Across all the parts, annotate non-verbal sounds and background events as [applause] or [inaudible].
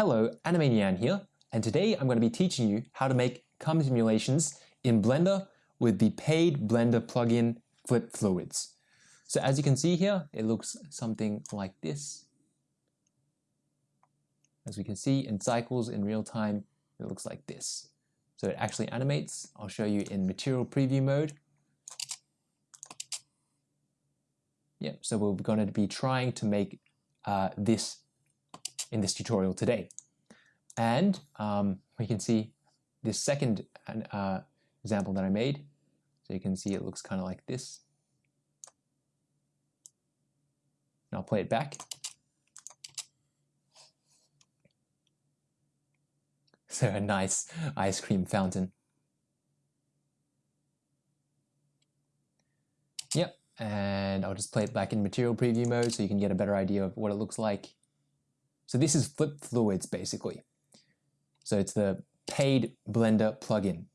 Hello, Anime Nyan here, and today I'm going to be teaching you how to make cum simulations in Blender with the paid Blender plugin Flip Fluids. So as you can see here, it looks something like this. As we can see in cycles in real time, it looks like this. So it actually animates. I'll show you in material preview mode. Yep, so we're going to be trying to make uh, this in this tutorial today. And um, we can see this second uh, example that I made. So you can see it looks kind of like this. And I'll play it back. [laughs] So a nice ice cream fountain. Yep, and I'll just play it back in material preview mode so you can get a better idea of what it looks like. So this is Flip Fluids basically. So it's the paid Blender plugin.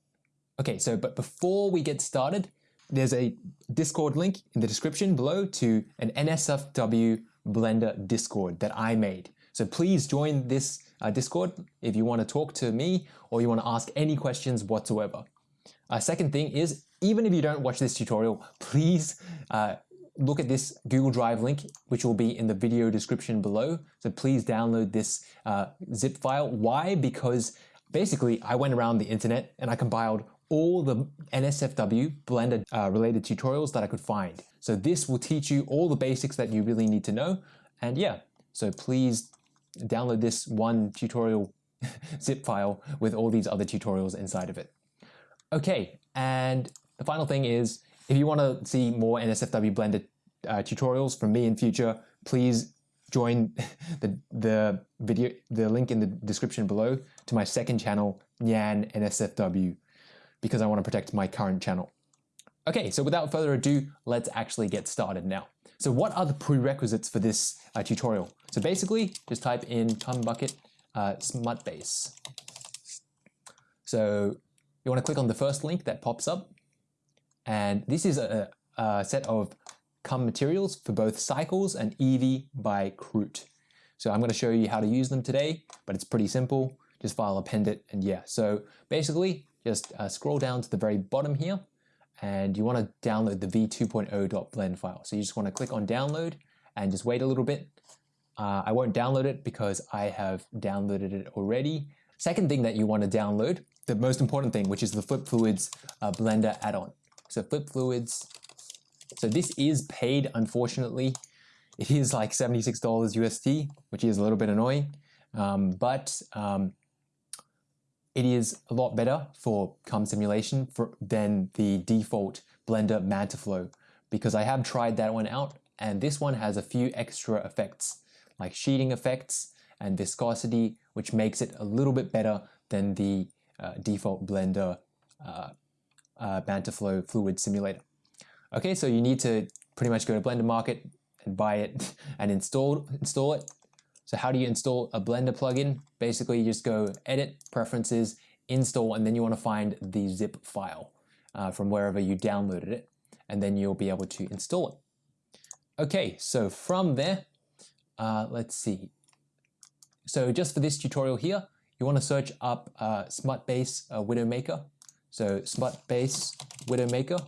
Okay, so but before we get started, there's a Discord link in the description below to an NSFW Blender Discord that I made. So please join this uh, Discord if you want to talk to me or you want to ask any questions whatsoever. Uh, second thing is, even if you don't watch this tutorial, please uh, look at this Google Drive link, which will be in the video description below. So please download this uh, zip file. Why? Because basically I went around the internet and I compiled all the NSFW Blender uh, related tutorials that I could find. So this will teach you all the basics that you really need to know. And yeah, so please download this one tutorial [laughs] zip file with all these other tutorials inside of it. Okay, and the final thing is if you want to see more NSFW Blender uh, tutorials from me in future, please join [laughs] the, the video, the link in the description below to my second channel, Nyan NSFW, because I want to protect my current channel. Okay, so without further ado, let's actually get started now. So what are the prerequisites for this uh, tutorial? So basically, just type in cum bucket uh, smut base. So you want to click on the first link that pops up and this is a, a set of cum materials for both cycles and Eevee by Kroot. So I'm going to show you how to use them today, but it's pretty simple. Just file append it and yeah. So basically just uh, scroll down to the very bottom here and you want to download the v2.0.blend file. So you just want to click on download and just wait a little bit. Uh, I won't download it because I have downloaded it already. Second thing that you want to download, the most important thing, which is the Flip Fluids uh, Blender add-on. So Flip Fluids. So this is paid, unfortunately. It is like $76 USD, which is a little bit annoying. Um, but um, it is a lot better for cum simulation for, than the default Blender Mantaflow because I have tried that one out and this one has a few extra effects like sheeting effects and viscosity which makes it a little bit better than the uh, default Blender uh, uh, Mantaflow fluid simulator. Okay, so you need to pretty much go to Blender Market and buy it [laughs] and install, install it. So how do you install a Blender plugin? Basically, you just go Edit, Preferences, Install, and then you want to find the zip file uh, from wherever you downloaded it, and then you'll be able to install it. Okay, so from there, uh, let's see. So just for this tutorial here, you want to search up uh, Smutbase uh, Widowmaker so Smut Base Widowmaker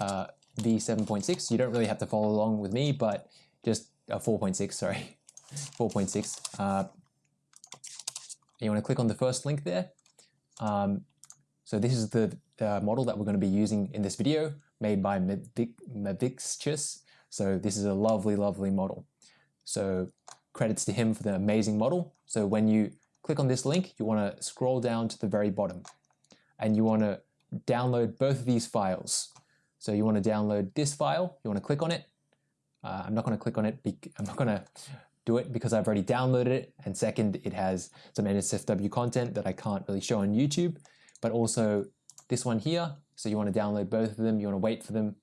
uh, v7.6. You don't really have to follow along with me, but just uh, 4.6, sorry, [laughs] 4.6. Uh, you want to click on the first link there. Um, so this is the uh, model that we're going to be using in this video, made by Mavixtious. So this is a lovely, lovely model. So credits to him for the amazing model. So when you click on this link, you want to scroll down to the very bottom and you want to download both of these files. So you want to download this file, you want to click on it. Uh, I'm not going to click on it, I'm not going to do it because I've already downloaded it. And second, it has some NSFW content that I can't really show on YouTube, but also this one here. So you want to download both of them, you want to wait for them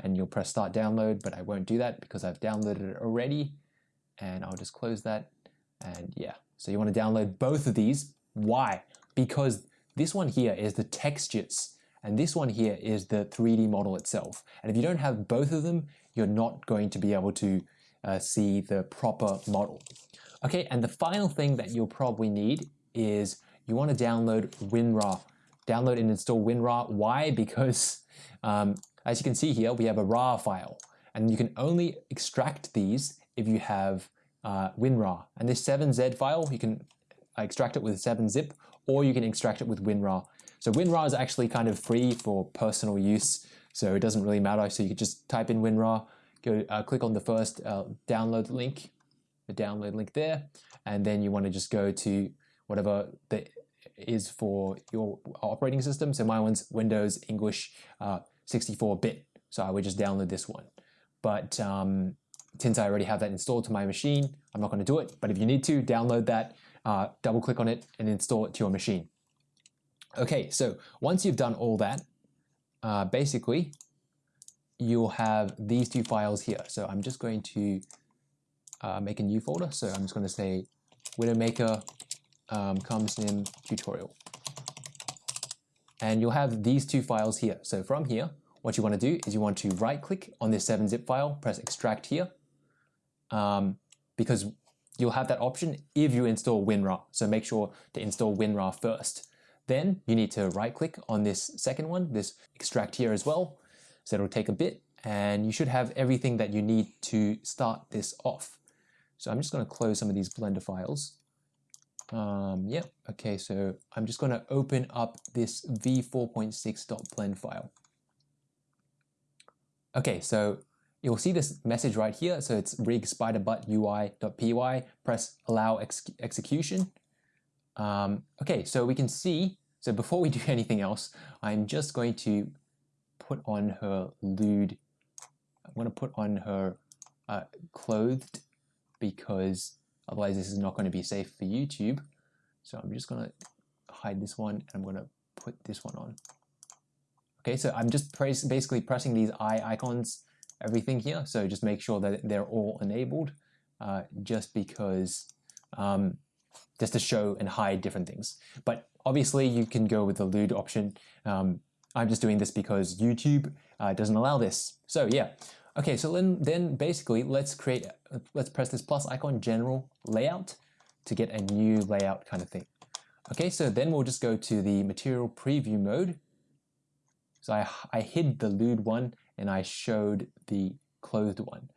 and you'll press start download, but I won't do that because I've downloaded it already. And I'll just close that. And yeah, so you want to download both of these. Why? Because this one here is the textures and this one here is the 3D model itself. And if you don't have both of them, you're not going to be able to uh, see the proper model. Okay, and the final thing that you'll probably need is you want to download WinRAR. Download and install WinRAR. Why? Because um, as you can see here, we have a RAR file, and you can only extract these if you have uh, WinRAR. And this 7Z file, you can extract it with 7-zip, or you can extract it with WinRAR. So WinRAR is actually kind of free for personal use, so it doesn't really matter. So you could just type in WinRAR, go uh, click on the first uh, download link, the download link there, and then you want to just go to whatever the is for your operating system. So my one's Windows English 64-bit, uh, so I would just download this one. But um, since I already have that installed to my machine, I'm not going to do it. But if you need to, download that, uh, double click on it, and install it to your machine. Okay, so once you've done all that, uh, basically, you'll have these two files here. So I'm just going to uh, make a new folder. So I'm just going to say Widowmaker um, CumSim tutorial. And you'll have these two files here. So from here, what you want to do is you want to right click on this 7-zip file, press extract here, um, because you'll have that option if you install WinRAR. So make sure to install WinRAR first. Then you need to right click on this second one, this extract here as well. So it'll take a bit and you should have everything that you need to start this off. So I'm just going to close some of these Blender files. Um, yeah, okay, so I'm just going to open up this v4.6.blend file. Okay, so you'll see this message right here. So it's rig spiderbutt UI.py, press allow ex execution. Um, okay, so we can see, so before we do [laughs] anything else, I'm just going to put on her lewd, I'm going to put on her uh, clothed because otherwise this is not going to be safe for YouTube. So I'm just going to hide this one and I'm going to put this one on. Okay, so I'm just basically pressing these eye icons, everything here. So just make sure that they're all enabled uh, just because, um, just to show and hide different things. But obviously you can go with the lewd option. Um, I'm just doing this because YouTube uh, doesn't allow this. So yeah. Okay, so then, then basically let's create, let's press this plus icon general layout to get a new layout kind of thing. Okay, so then we'll just go to the material preview mode so I, I hid the lewd one and I showed the clothed one.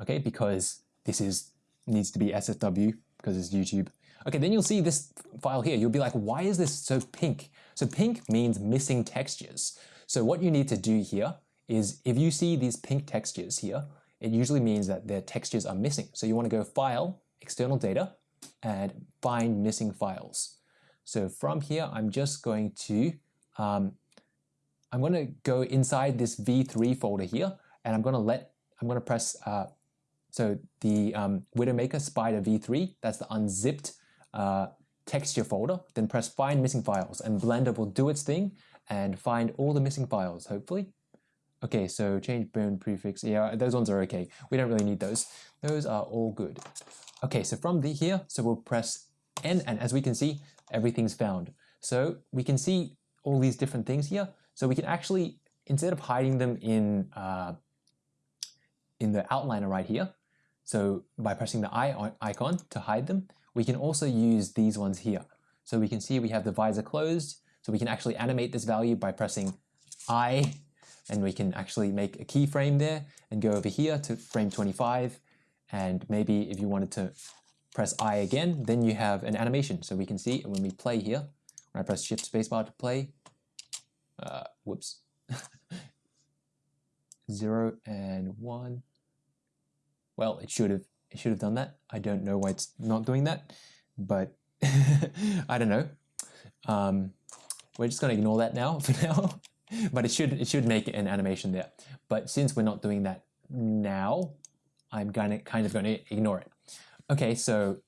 Okay, because this is needs to be SFW because it's YouTube. Okay, then you'll see this file here. You'll be like, why is this so pink? So pink means missing textures. So what you need to do here is if you see these pink textures here, it usually means that their textures are missing. So you want to go File, External Data, and find missing files. So from here, I'm just going to um, I'm going to go inside this v3 folder here, and I'm going to let, I'm going to press, uh, so the um, Widowmaker Spider v3, that's the unzipped uh, texture folder, then press find missing files, and Blender will do its thing and find all the missing files, hopefully. Okay, so change bone prefix, yeah, those ones are okay. We don't really need those. Those are all good. Okay, so from the here, so we'll press N, and as we can see, everything's found. So we can see all these different things here. So we can actually, instead of hiding them in, uh, in the outliner right here, so by pressing the eye icon to hide them, we can also use these ones here. So we can see we have the visor closed, so we can actually animate this value by pressing I, and we can actually make a keyframe there and go over here to frame 25, and maybe if you wanted to press I again, then you have an animation. So we can see when we play here, when I press Shift Spacebar to play, uh, whoops, [laughs] zero and one. Well, it should have it should have done that. I don't know why it's not doing that, but [laughs] I don't know. Um, we're just going to ignore that now [laughs] for now, but it should it should make an animation there. But since we're not doing that now, I'm gonna kind of going to ignore it. Okay, so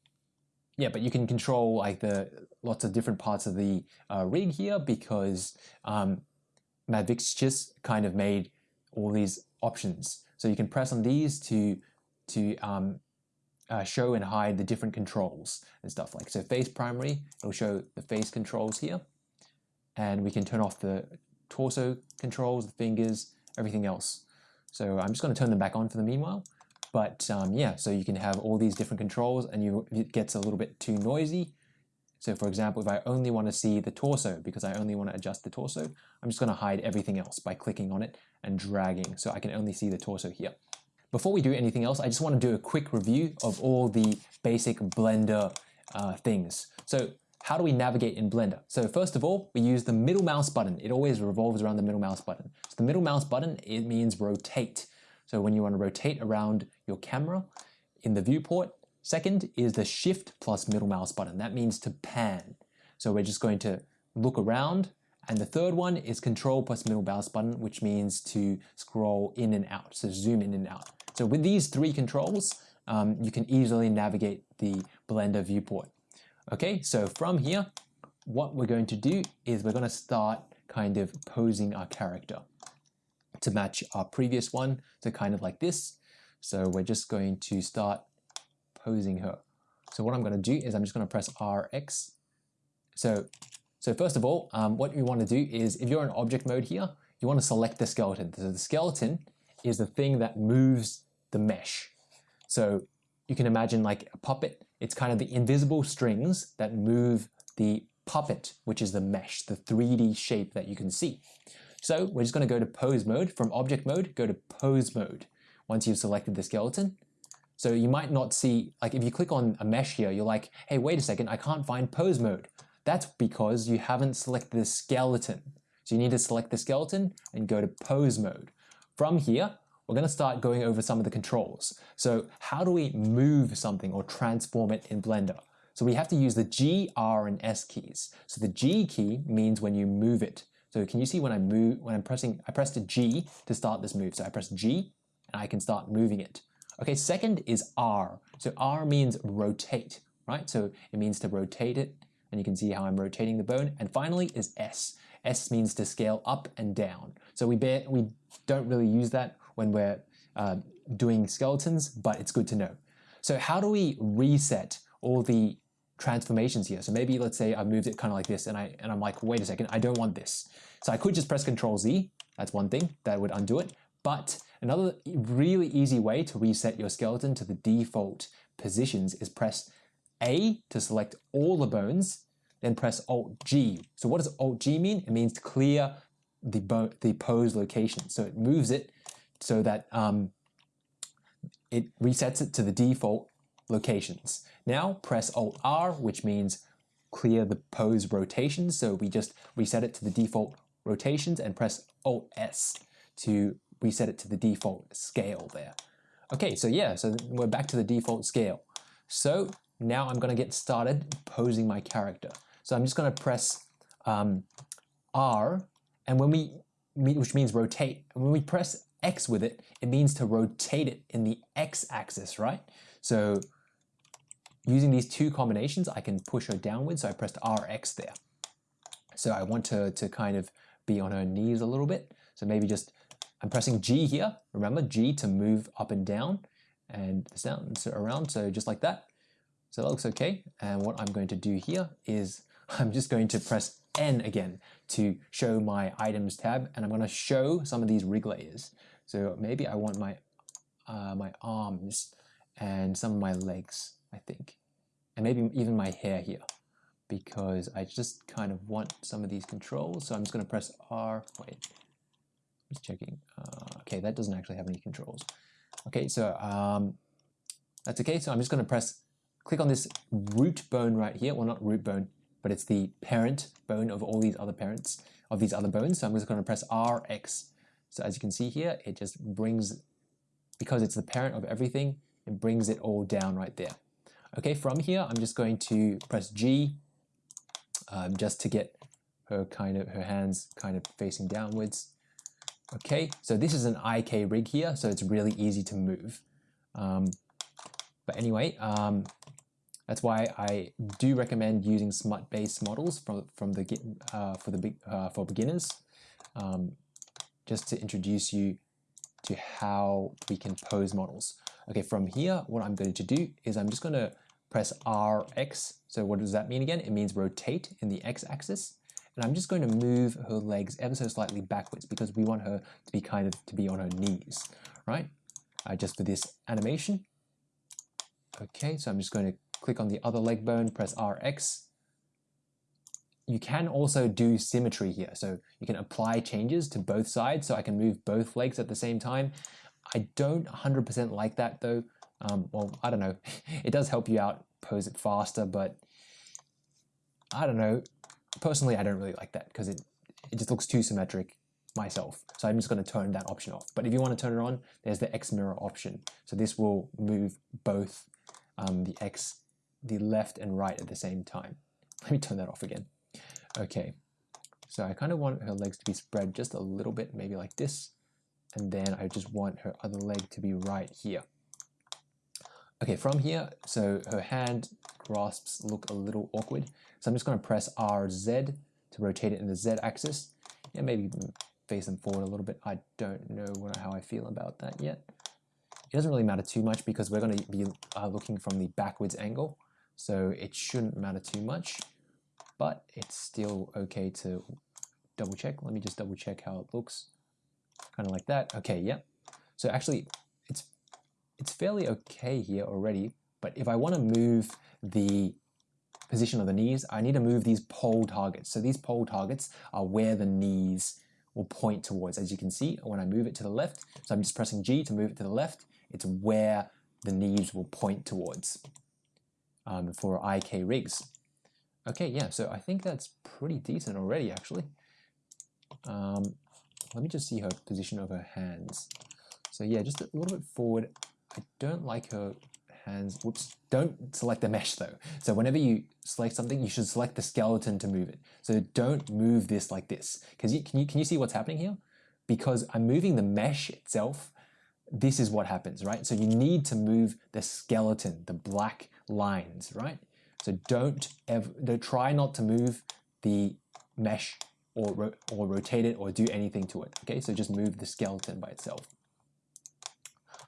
yeah, but you can control like the lots of different parts of the uh, rig here because um, just kind of made all these options. So you can press on these to to um, uh, show and hide the different controls and stuff like so face primary it'll show the face controls here and we can turn off the torso controls the fingers everything else so I'm just going to turn them back on for the meanwhile But um, yeah, so you can have all these different controls and you, it gets a little bit too noisy. So for example, if I only want to see the torso because I only want to adjust the torso, I'm just going to hide everything else by clicking on it and dragging so I can only see the torso here. Before we do anything else, I just want to do a quick review of all the basic Blender uh, things. So how do we navigate in Blender? So first of all, we use the middle mouse button. It always revolves around the middle mouse button. So the middle mouse button, it means rotate. So when you want to rotate around your camera in the viewport, second is the shift plus middle mouse button. That means to pan. So we're just going to look around. And the third one is control plus middle mouse button, which means to scroll in and out, so zoom in and out. So with these three controls, um, you can easily navigate the Blender viewport. Okay, so from here, what we're going to do is we're going to start kind of posing our character to match our previous one, so kind of like this. So we're just going to start posing her. So what I'm going to do is I'm just going to press RX. So, so first of all, um, what you want to do is if you're in object mode here, you want to select the skeleton. So the skeleton is the thing that moves the mesh. So you can imagine like a puppet it's kind of the invisible strings that move the puppet, which is the mesh, the 3D shape that you can see. So we're just going to go to pose mode. From object mode, go to pose mode once you've selected the skeleton. So you might not see, like if you click on a mesh here, you're like, hey, wait a second, I can't find pose mode. That's because you haven't selected the skeleton. So you need to select the skeleton and go to pose mode. From here, we're going to start going over some of the controls. So how do we move something or transform it in Blender? So we have to use the G, R, and S keys. So the G key means when you move it. So can you see when I move, when I'm pressing, I pressed a G to start this move. So I press G and I can start moving it. Okay, second is R. So R means rotate, right? So it means to rotate it and you can see how I'm rotating the bone. And finally is S. S means to scale up and down. So we, bear, we don't really use that when we're uh, doing skeletons, but it's good to know. So how do we reset all the transformations here? So maybe let's say I moved it kind of like this and, I, and I'm like, wait a second, I don't want this. So I could just press Control Z, that's one thing, that would undo it. But another really easy way to reset your skeleton to the default positions is press A to select all the bones, then press Alt G. So what does Alt G mean? It means to clear the, the pose location. So it moves it so that um, it resets it to the default locations. Now press Alt R, which means clear the pose rotations. So we just reset it to the default rotations and press Alt S to reset it to the default scale there. Okay, so yeah, so we're back to the default scale. So now I'm gonna get started posing my character. So I'm just gonna press um, R, and when we, which means rotate, and when we press X with it, it means to rotate it in the X axis, right? So using these two combinations, I can push her downwards. So I pressed RX there. So I want her to kind of be on her knees a little bit. So maybe just, I'm pressing G here. Remember G to move up and down and so around. So just like that. So that looks okay. And what I'm going to do here is [laughs] I'm just going to press N again to show my items tab and I'm going to show some of these rig layers. So maybe I want my, uh, my arms and some of my legs, I think. And maybe even my hair here because I just kind of want some of these controls. So I'm just going to press R. Wait, just checking. Uh, okay, that doesn't actually have any controls. Okay, so um, that's okay. So I'm just going to press, click on this root bone right here. Well, not root bone, but it's the parent bone of all these other parents of these other bones. So I'm just going to press RX so as you can see here, it just brings, because it's the parent of everything, it brings it all down right there. Okay, from here, I'm just going to press G um, just to get her kind of her hands kind of facing downwards. Okay, so this is an IK rig here, so it's really easy to move. Um, but anyway, um, that's why I do recommend using smut-based models from from the uh, for the uh, for beginners. Um, just to introduce you to how we can pose models. Okay, from here, what I'm going to do is I'm just going to press RX. So what does that mean again? It means rotate in the X axis. And I'm just going to move her legs ever so slightly backwards because we want her to be kind of to be on her knees, right? uh, just for this animation. Okay, so I'm just going to click on the other leg bone, press RX. You can also do symmetry here. So you can apply changes to both sides so I can move both legs at the same time. I don't 100% like that though. Um, well, I don't know. [laughs] It does help you out, pose it faster, but I don't know. Personally, I don't really like that because it, it just looks too symmetric myself. So I'm just going to turn that option off. But if you want to turn it on, there's the X mirror option. So this will move both um, the X, the left and right at the same time. [laughs] Let me turn that off again. Okay, so I kind of want her legs to be spread just a little bit, maybe like this. And then I just want her other leg to be right here. Okay, from here, so her hand grasps look a little awkward. So I'm just going to press RZ to rotate it in the Z axis. Yeah, maybe face them forward a little bit. I don't know what, how I feel about that yet. It doesn't really matter too much because we're going to be uh, looking from the backwards angle. So it shouldn't matter too much, but it's still okay to double check. Let me just double check how it looks. Kind of like that. Okay, yep. So actually, it's it's fairly okay here already, but if I want to move the position of the knees, I need to move these pole targets. So these pole targets are where the knees will point towards. As you can see, when I move it to the left, so I'm just pressing G to move it to the left, it's where the knees will point towards um, for IK rigs. Okay, yeah, so I think that's pretty decent already, actually. Um, let me just see her position of her hands. So yeah, just a little bit forward. I don't like her hands. Whoops. Don't select the mesh though. So whenever you select something, you should select the skeleton to move it. So don't move this like this. Because you, can, you, can you see what's happening here? Because I'm moving the mesh itself, this is what happens, right? So you need to move the skeleton, the black lines, right? So don't ever, don't try not to move the mesh or, ro or rotate it or do anything to it, okay? So just move the skeleton by itself.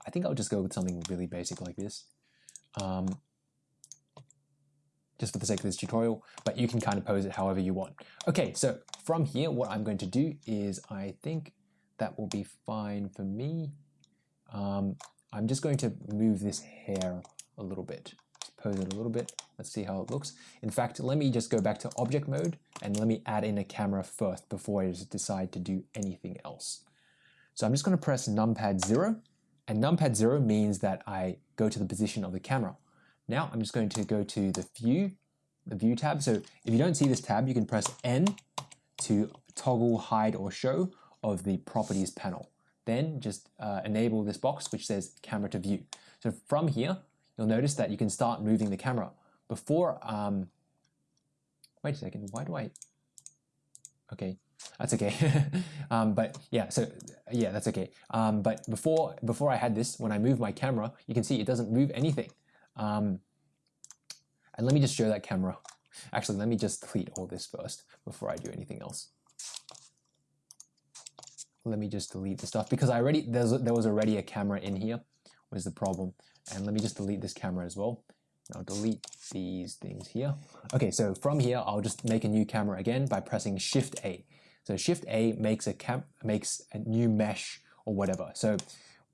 I think I'll just go with something really basic like this um, just for the sake of this tutorial, but you can kind of pose it however you want. Okay, so from here, what I'm going to do is I think that will be fine for me. Um, I'm just going to move this hair a little bit. Just pose it a little bit. Let's see how it looks. In fact, let me just go back to object mode and let me add in a camera first before I decide to do anything else. So I'm just going to press numpad 0 and numpad 0 means that I go to the position of the camera. Now I'm just going to go to the view, the view tab. So if you don't see this tab, you can press N to toggle hide or show of the properties panel. Then just uh, enable this box which says camera to view. So from here, you'll notice that you can start moving the camera. Before, um, wait a second, why do I, okay, that's okay. [laughs] um, but yeah, so yeah, that's okay. Um, but before before I had this, when I move my camera, you can see it doesn't move anything. Um, and let me just show that camera. Actually, let me just delete all this first before I do anything else. Let me just delete the stuff because I already there's there was already a camera in here was the problem. And let me just delete this camera as well. I'll delete these things here. Okay, so from here, I'll just make a new camera again by pressing Shift A. So Shift A makes a cam makes a new mesh or whatever. So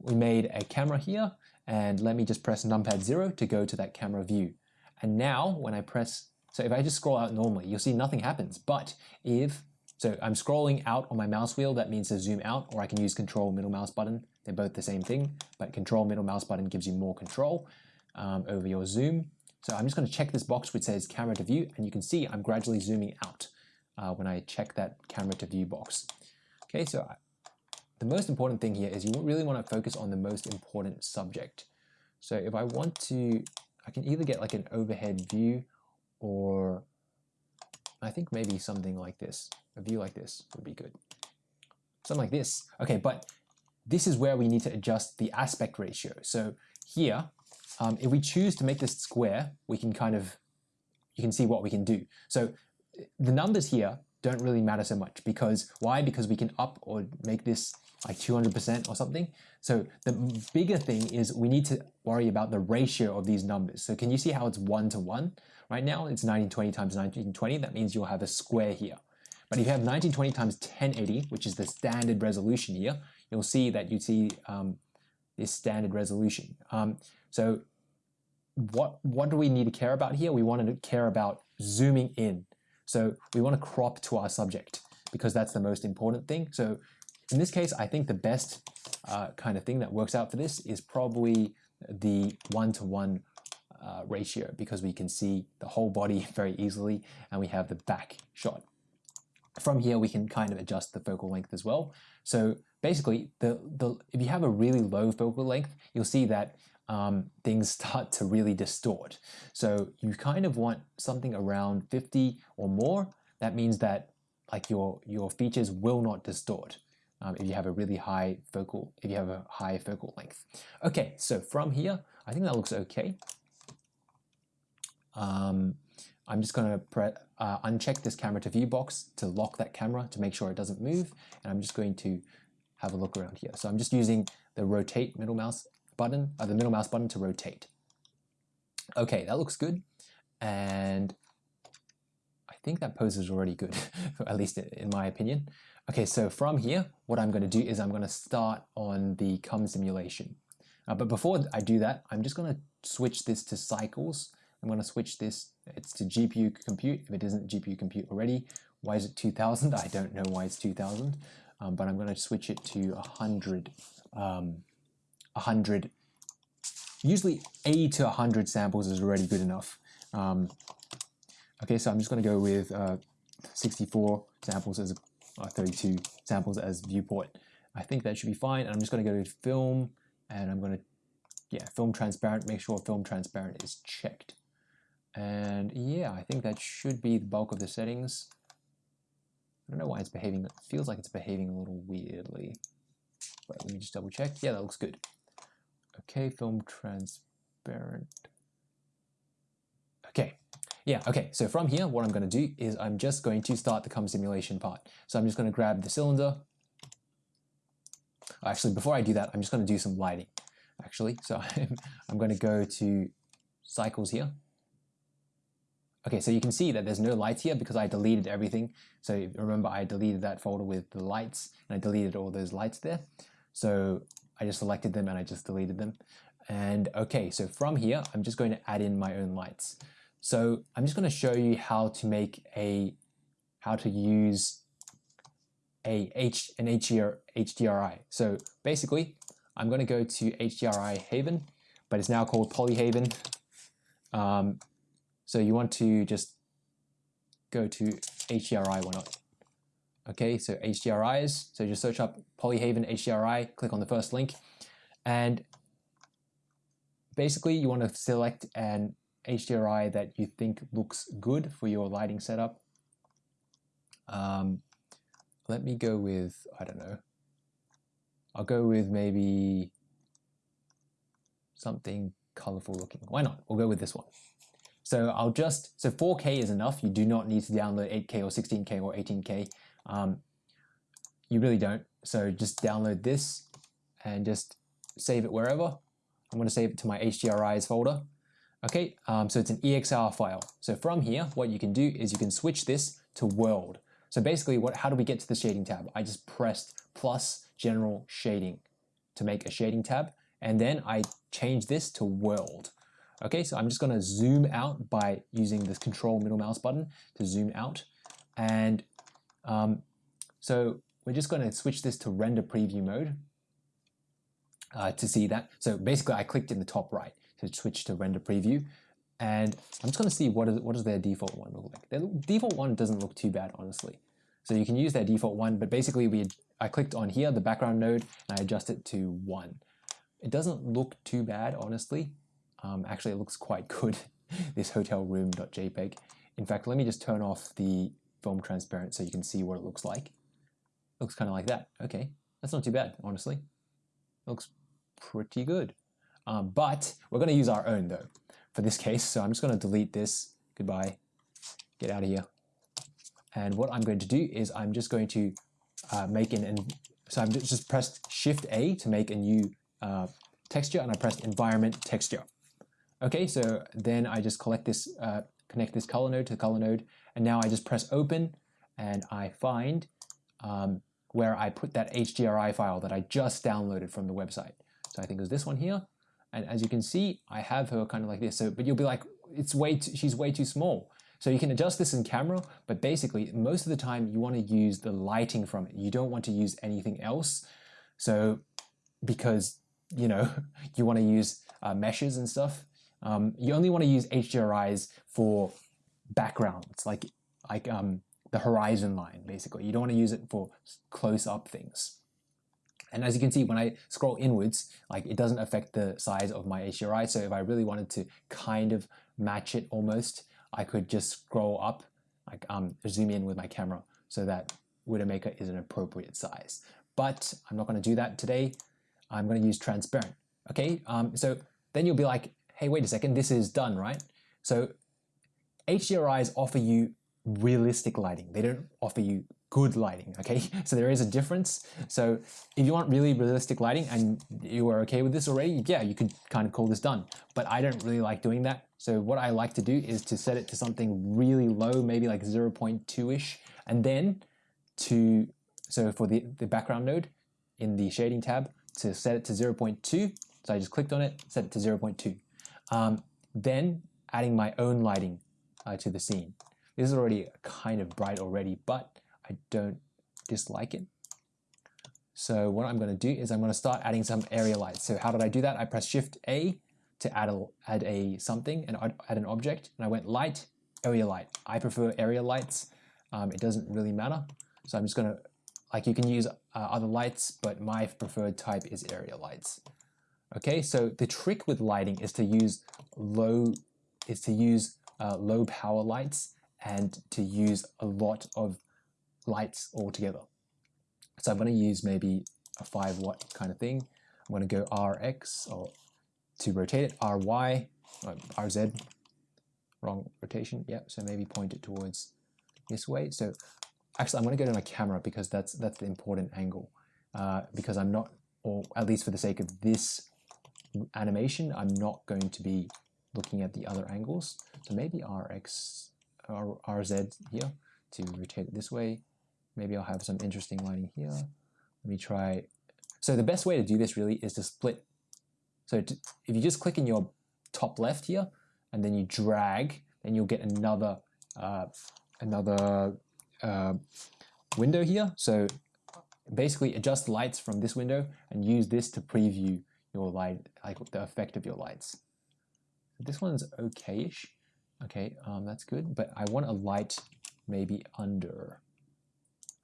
we made a camera here and let me just press numpad 0 to go to that camera view. And now when I press, so if I just scroll out normally, you'll see nothing happens. But if, so I'm scrolling out on my mouse wheel, that means to zoom out, or I can use control middle mouse button. They're both the same thing, but control middle mouse button gives you more control um, over your zoom. So I'm just going to check this box which says camera to view, and you can see I'm gradually zooming out uh, when I check that camera to view box. Okay, so I, the most important thing here is you really want to focus on the most important subject. So if I want to, I can either get like an overhead view or I think maybe something like this. A view like this would be good. Something like this. Okay, but this is where we need to adjust the aspect ratio. So here, um, if we choose to make this square, we can kind of, you can see what we can do. So the numbers here don't really matter so much because why? Because we can up or make this like 200% or something. So the bigger thing is we need to worry about the ratio of these numbers. So can you see how it's one to one? Right now it's 1920 times 1920. That means you'll have a square here. But if you have 1920 times 1080, which is the standard resolution here, you'll see that you see um, this standard resolution. Um, so what, what do we need to care about here? We want to care about zooming in. So we want to crop to our subject because that's the most important thing. So in this case, I think the best uh, kind of thing that works out for this is probably the one-to-one -one, uh, ratio because we can see the whole body [laughs] very easily and we have the back shot. From here, we can kind of adjust the focal length as well. So basically, the, the, if you have a really low focal length, you'll see that um, things start to really distort. So you kind of want something around 50 or more. That means that like your, your features will not distort um, if you have a really high focal, if you have a high focal length. Okay, so from here, I think that looks okay. Um, I'm just going to uh, uncheck this camera to view box to lock that camera to make sure it doesn't move. And I'm just going to have a look around here. So I'm just using the rotate middle mouse button, uh, the middle mouse button to rotate. Okay, that looks good. And I think that pose is already good, [laughs] at least in my opinion. Okay, so from here, what I'm going to do is I'm going to start on the cum simulation. Uh, but before I do that, I'm just going to switch this to cycles. I'm going to switch this, it's to GPU compute, if it isn't GPU compute already. Why is it 2000? [laughs] I don't know why it's 2000, um, but I'm going to switch it to 100, um, 100, usually 80 to 100 samples is already good enough. Um, okay, so I'm just going to go with uh, 64 samples as uh, 32 samples as viewport. I think that should be fine. And I'm just going to go to film and I'm going to, yeah, film transparent, make sure film transparent is checked. And yeah, I think that should be the bulk of the settings. I don't know why it's behaving, it feels like it's behaving a little weirdly. But let me just double check. Yeah, that looks good. Okay, film transparent. Okay, yeah, okay, so from here, what I'm going to do is I'm just going to start the cum simulation part. So I'm just going to grab the cylinder. Actually, before I do that, I'm just going to do some lighting, actually. So [laughs] I'm, I'm going to go to cycles here. Okay, so you can see that there's no lights here because I deleted everything. So remember, I deleted that folder with the lights and I deleted all those lights there. So I just selected them and I just deleted them. And okay, so from here, I'm just going to add in my own lights. So I'm just going to show you how to make a, how to use a H, an HDR, HDRI. So basically, I'm going to go to HDRI Haven, but it's now called Polyhaven. Um, so you want to just go to HDRI, why not? Okay, so HDRIs, so just search up Polyhaven HDRI, click on the first link, and basically you want to select an HDRI that you think looks good for your lighting setup. Um, let me go with, I don't know, I'll go with maybe something colorful looking. Why not? We'll go with this one. So I'll just, so 4K is enough. You do not need to download 8K or 16K or 18K. Um, you really don't. So just download this and just save it wherever. I'm going to save it to my HDRIs folder. Okay, um, so it's an EXR file. So from here, what you can do is you can switch this to world. So basically, what, how do we get to the shading tab? I just pressed plus general shading to make a shading tab. And then I change this to world. Okay, so I'm just going to zoom out by using this control middle mouse button to zoom out. And um, so we're just going to switch this to render preview mode uh, to see that. So basically I clicked in the top right to switch to render preview. And I'm just going to see what is what does their default one look like. Their default one doesn't look too bad, honestly. So you can use their default one, but basically we I clicked on here, the background node, and I adjust it to one. It doesn't look too bad, honestly. Um, actually, it looks quite [laughs] good, this hotel room.jpg. In fact, let me just turn off the film transparent so you can see what it looks like. Looks kind of like that. Okay, that's not too bad, honestly. Looks pretty good. Um, but we're going to use our own though for this case. So I'm just going to delete this. Goodbye. Get out of here. And what I'm going to do is I'm just going to uh, make an, and so I'm just, just pressed Shift A to make a new uh, texture and I pressed environment texture. Okay, so then I just collect this, uh, connect this color node to the color node, and now I just press open and I find um, where I put that HDRI file that I just downloaded from the website. So I think it was this one here. And as you can see, I have her kind of like this. So, but you'll be like, it's way too, she's way too small. So you can adjust this in camera, but basically most of the time you want to use the lighting from it. You don't want to use anything else. So because, you know, [laughs] you want to use uh, meshes and stuff, um, you only want to use HDRIs for backgrounds, like, like um, the horizon line, basically. You don't want to use it for close up things. And as you can see, when I scroll inwards, like it doesn't affect the size of my HDRI. So if I really wanted to kind of match it almost, I could just scroll up, like um, zoom in with my camera so that Widowmaker is an appropriate size. But I'm not going to do that today. I'm going to use transparent. Okay, um, so then you'll be like, hey, wait a second, this is done, right? So HDRIs offer you realistic lighting. They don't offer you good lighting, okay? [laughs] So there is a difference. So if you want really realistic lighting and you are okay with this already, yeah, you could kind of call this done. But I don't really like doing that. So what I like to do is to set it to something really low, maybe like 0.2-ish, and then to, so for the, the background node in the shading tab, to set it to 0.2, so I just clicked on it, set it to 0.2. Um, then adding my own lighting uh, to the scene. This is already kind of bright already, but I don't dislike it. So what I'm going to do is I'm going to start adding some area lights. So how did I do that? I pressed Shift A to add a, add a something and add an object, and I went light, area light. I prefer area lights. Um, it doesn't really matter. So I'm just going to, like you can use uh, other lights, but my preferred type is area lights. Okay, so the trick with lighting is to use low, is to use uh, low power lights and to use a lot of lights altogether. So I'm going to use maybe a 5 watt kind of thing. I'm going to go RX or to rotate it, RY, or RZ, wrong rotation, yeah, so maybe point it towards this way. So actually I'm going to go to my camera because that's, that's the important angle uh, because I'm not, or at least for the sake of this animation, I'm not going to be looking at the other angles. So maybe RX, or RZ here to rotate it this way. Maybe I'll have some interesting lighting here. Let me try. So the best way to do this really is to split. So to, if you just click in your top left here, and then you drag, then you'll get another uh, another uh, window here. So basically adjust lights from this window and use this to preview your light, like the effect of your lights. This one's okay-ish. Okay, um, that's good, but I want a light maybe under.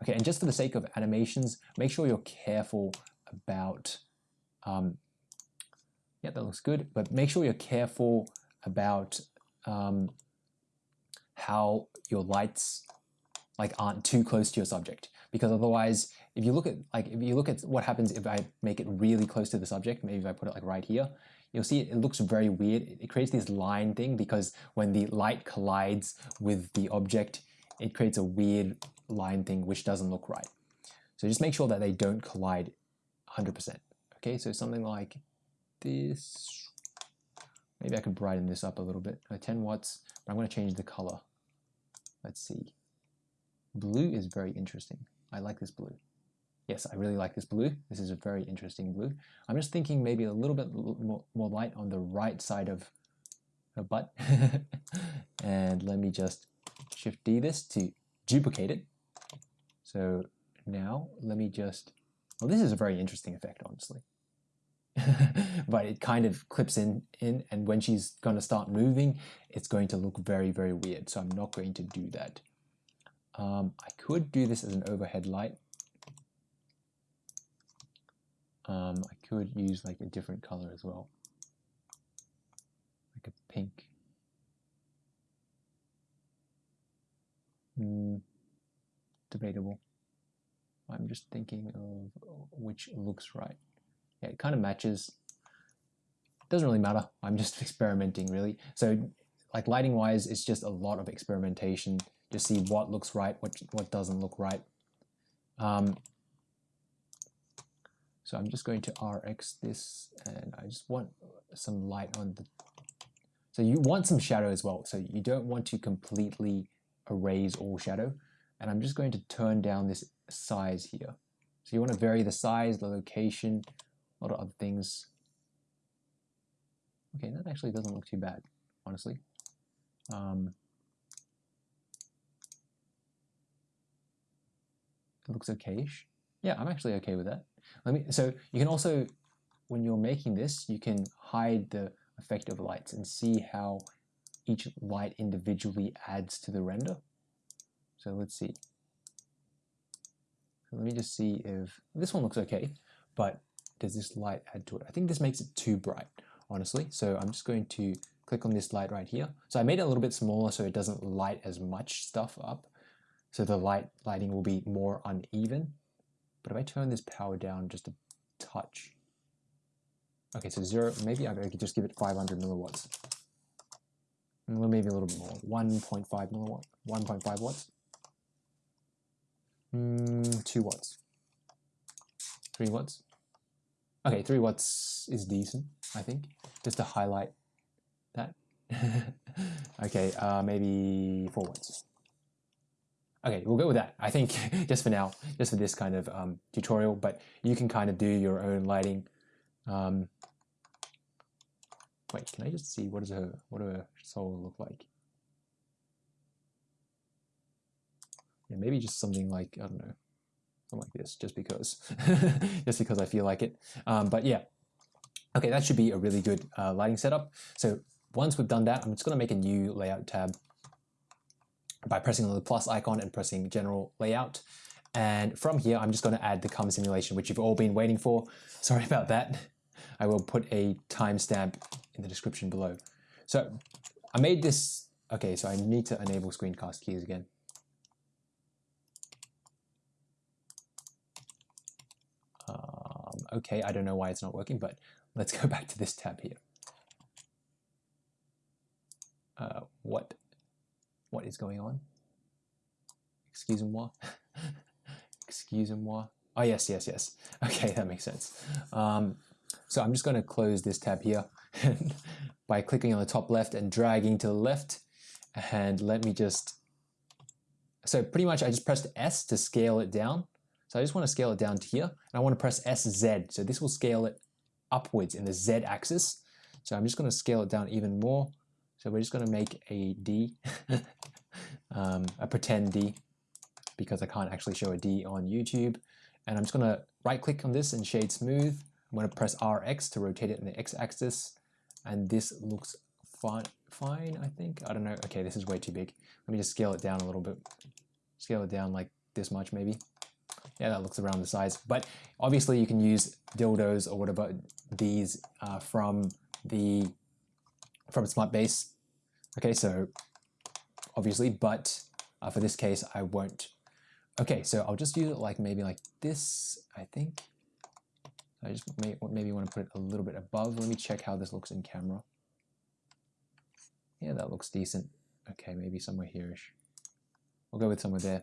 Okay, and just for the sake of animations, make sure you're careful about, um, yeah, that looks good, but make sure you're careful about um, how your lights like aren't too close to your subject because otherwise if you look at like if you look at what happens if I make it really close to the subject maybe if I put it like right here you'll see it, looks very weird. It creates this line thing because when the light collides with the object it creates a weird line thing which doesn't look right. So just make sure that they don't collide 100% okay? So something like this. Maybe I could brighten this up a little bit. 10 watts but I'm going to change the color. Let's see. Blue is very interesting. I like this blue. Yes, I really like this blue. This is a very interesting blue. I'm just thinking maybe a little bit more, more light on the right side of her butt. [laughs] and let me just Shift D this to duplicate it. So now let me just, well this is a very interesting effect honestly. [laughs] but it kind of clips in, in and when she's going to start moving, it's going to look very, very weird. So I'm not going to do that. Um, I could do this as an overhead light. Um, I could use like a different color as well, like a pink. Mm, debatable. I'm just thinking of which looks right. Yeah, it kind of matches. Doesn't really matter. I'm just [laughs] experimenting really. So like lighting wise, it's just a lot of experimentation to see what looks right, what, what doesn't look right. Um, so I'm just going to RX this and I just want some light on the, so you want some shadow as well. So you don't want to completely erase all shadow. And I'm just going to turn down this size here. So you want to vary the size, the location, a lot of other things. Okay, that actually doesn't look too bad, honestly. Um, it looks okayish. Yeah, I'm actually okay with that. Let me. So you can also, when you're making this, you can hide the effect of lights and see how each light individually adds to the render. So let's see. So let me just see if this one looks okay, but does this light add to it? I think this makes it too bright, honestly. So I'm just going to click on this light right here. So I made it a little bit smaller so it doesn't light as much stuff up. So the light lighting will be more uneven. But if I turn this power down just a touch, okay, so zero, maybe I could just give it 500 milliwatts. Maybe a little bit more, 1.5 milliwatt, 1.5 watts. Mm, 2 watts. 3 watts. Okay, 3 watts is decent, I think, just to highlight that. [laughs] okay, uh, maybe 4 watts. Okay, we'll go with that. I think [laughs] just for now, just for this kind of um, tutorial, but you can kind of do your own lighting. Um, wait, can I just see what does her what her soul look like? Yeah, maybe just something like I don't know, something like this, just because, [laughs] just because I feel like it. Um, but yeah, okay, that should be a really good uh, lighting setup. So once we've done that, I'm just going to make a new layout tab by pressing on the plus icon and pressing general layout. And from here, I'm just going to add the cum simulation, which you've all been waiting for. [laughs] Sorry about that. I will put a timestamp in the description below. So I made this, okay, so I need to enable screencast keys again. Um, okay, I don't know why it's not working, but let's [laughs] go back to this tab here. Uh, what what is going on? Excuse-moi. [laughs] Excuse-moi. Oh, yes, yes, yes. [laughs] Okay, that makes sense. Um, so I'm just going to close this tab here [laughs] by clicking on the top left and dragging to the left. And let me just, so pretty much I just pressed S to scale it down. So I just want to scale it down to here. And I want to press SZ. So this will scale it upwards in the Z axis. So I'm just going to scale it down even more. So we're just going to make a D, um, a pretend D, because I can't actually show a D on YouTube. And I'm just to right click on this and shade smooth. I'm to press RX to rotate it in the X axis. And this looks fine, fine, I think. I don't know. Okay, this is way too big. Let me just scale it down a little bit. Scale it down like this much maybe. Yeah, that looks around the size. But obviously you can use dildos or whatever these uh, from the from SmutBase. Okay, so obviously, but uh, for this case, I won't. Okay, so I'll just use it like maybe like this, I think. I just may, maybe want to put it a little bit above. Let me check how this looks in camera. Yeah, that looks decent. Okay, maybe somewhere here-ish. We'll go with somewhere there.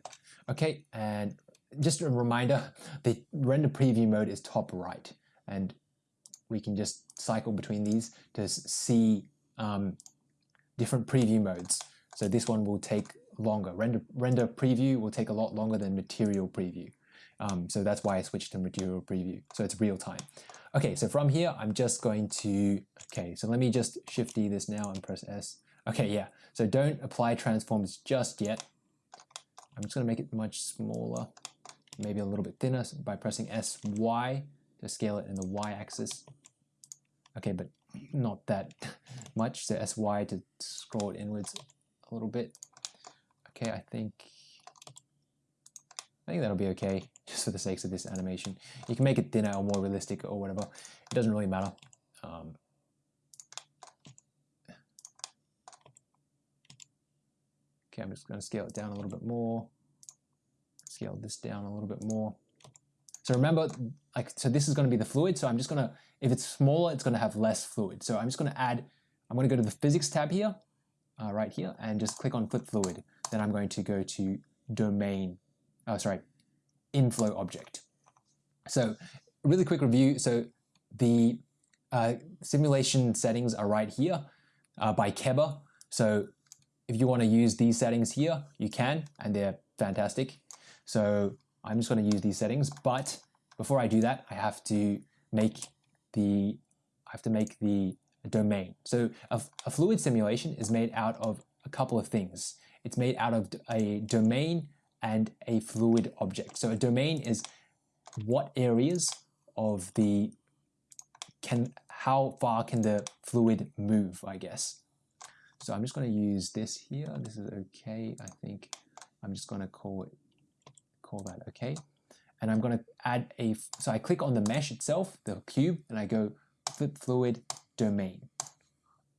Okay, and just a reminder, the render preview mode is top right. And we can just cycle between these to see um, different preview modes. So this one will take longer. Render, render preview will take a lot longer than material preview. Um, so that's why I switched to material preview. So it's real time. Okay, so from here, I'm just going to, okay, so let me just shift D this now and press S. Okay, yeah, so don't apply transforms just yet. I'm just gonna make it much smaller, maybe a little bit thinner by pressing SY to scale it in the Y axis. Okay, but not that [laughs] much, so SY to scroll it inwards a little bit. Okay, I think I think that'll be okay, [laughs] just for the sakes of this animation. You can make it thinner or more realistic or whatever. It doesn't really matter. Um, okay, I'm just going to scale it down a little bit more. Scale this down a little bit more. So remember, like, so this is going to be the fluid. So I'm just going to, if it's smaller, it's going to have less fluid. So I'm just going to add, I'm going to go to the physics tab here, uh, right here, and just click on flip fluid. Then I'm going to go to domain oh sorry, inflow object. So really quick review. So the uh, simulation settings are right here uh, by Keba. So if you want to use these settings here, you can, and they're fantastic. So I'm just going to use these settings, but before I do that, I have to make the I have to make the domain. So a, a fluid simulation is made out of a couple of things. It's made out of a domain and a fluid object. So a domain is what areas of the can how far can the fluid move, I guess. So I'm just going to use this here. This is okay. I think I'm just going to call it call that okay. And I'm going to add a so I click on the mesh itself, the cube, and I go flip fluid domain.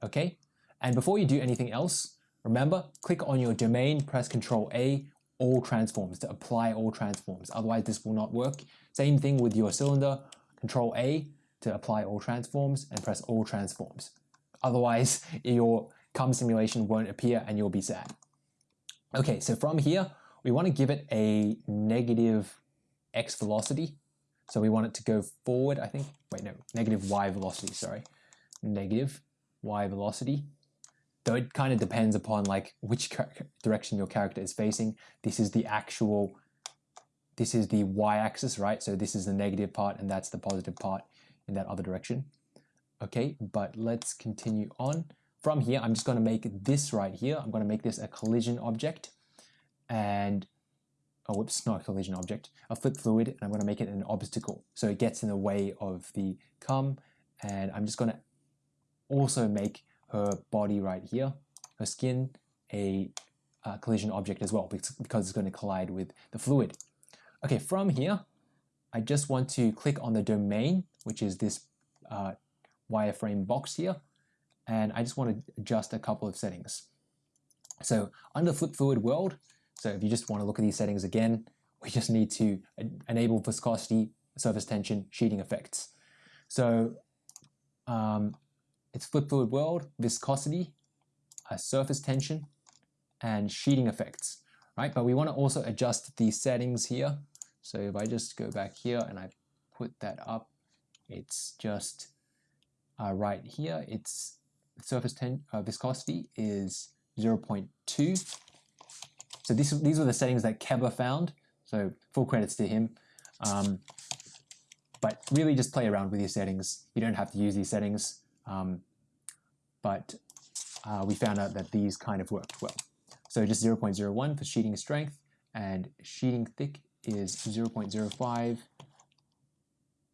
Okay? And before you do anything else, remember, click on your domain, press Control A, all transforms to apply all transforms. Otherwise, this will not work. Same thing with your cylinder, Control A to apply all transforms and press all transforms. Otherwise, [laughs] your CUM simulation won't appear and you'll be sad. Okay, so from here, we want to give it a negative x velocity. So we want it to go forward, I think. Wait, no, negative y velocity, sorry. Negative y velocity. Though it kind of depends upon like which direction your character is facing. This is the actual, this is the y-axis, right? So this is the negative part and that's the positive part in that other direction. Okay, but let's continue on. From here, I'm just going to make this right here. I'm going to make this a collision object. And, oh, whoops, not a collision object, a flip fluid. And I'm going to make it an obstacle. So it gets in the way of the CUM. And I'm just going to also make her body right here, her skin, a uh, collision object as well because it's going to collide with the fluid. Okay, from here, I just want to click on the domain, which is this uh, wireframe box here, and I just want to adjust a couple of settings. So under Flip Fluid World, so if you just want to look at these settings again, we just need to enable viscosity, surface tension, sheeting effects. So um, it's Flip Fluid World, viscosity, uh, surface tension, and sheeting effects, right? But we want to also adjust the settings here. So if I just go back here and I put that up, it's just uh, right here. It's surface ten uh, viscosity is 0.2. So this, these were the settings that Keber found. So full credits to him. Um, but really just play around with your settings. You don't have to use these settings. Um, but uh, we found out that these kind of worked well. So just 0.01 for sheeting strength and sheeting thick is 0.05.